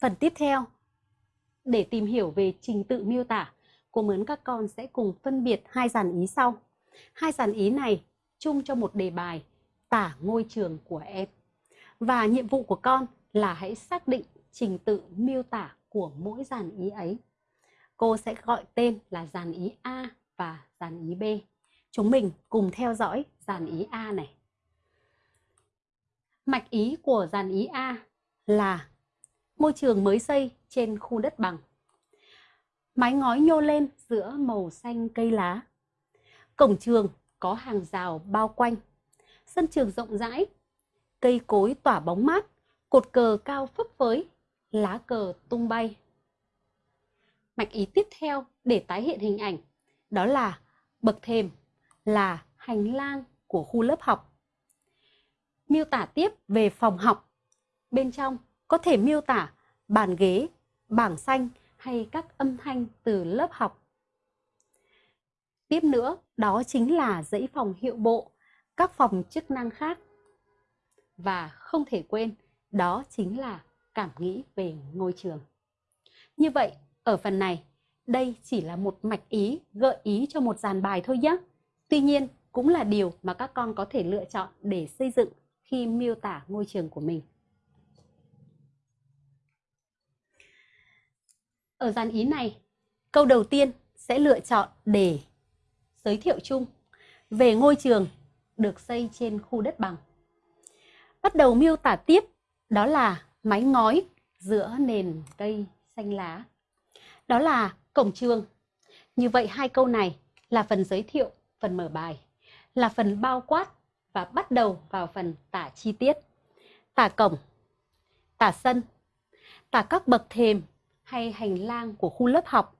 Phần tiếp theo, để tìm hiểu về trình tự miêu tả, cô muốn các con sẽ cùng phân biệt hai dàn ý sau. Hai dàn ý này chung cho một đề bài tả ngôi trường của em. Và nhiệm vụ của con là hãy xác định trình tự miêu tả của mỗi dàn ý ấy. Cô sẽ gọi tên là dàn ý A và dàn ý B. Chúng mình cùng theo dõi dàn ý A này. Mạch ý của dàn ý A là môi trường mới xây trên khu đất bằng. Mái ngói nhô lên giữa màu xanh cây lá. Cổng trường có hàng rào bao quanh. Sân trường rộng rãi, cây cối tỏa bóng mát, cột cờ cao phấp phới, lá cờ tung bay. Mạch ý tiếp theo để tái hiện hình ảnh đó là bậc thềm là hành lang của khu lớp học. Miêu tả tiếp về phòng học. Bên trong có thể miêu tả bàn ghế, bảng xanh hay các âm thanh từ lớp học. Tiếp nữa, đó chính là dãy phòng hiệu bộ, các phòng chức năng khác. Và không thể quên, đó chính là cảm nghĩ về ngôi trường. Như vậy, ở phần này, đây chỉ là một mạch ý gợi ý cho một dàn bài thôi nhé. Tuy nhiên, cũng là điều mà các con có thể lựa chọn để xây dựng khi miêu tả ngôi trường của mình. Ở dàn ý này, câu đầu tiên sẽ lựa chọn để giới thiệu chung về ngôi trường được xây trên khu đất bằng. Bắt đầu miêu tả tiếp đó là mái ngói giữa nền cây xanh lá. Đó là cổng trường. Như vậy hai câu này là phần giới thiệu, phần mở bài, là phần bao quát và bắt đầu vào phần tả chi tiết. Tả cổng, tả sân, tả các bậc thềm hay hành lang của khu lớp học,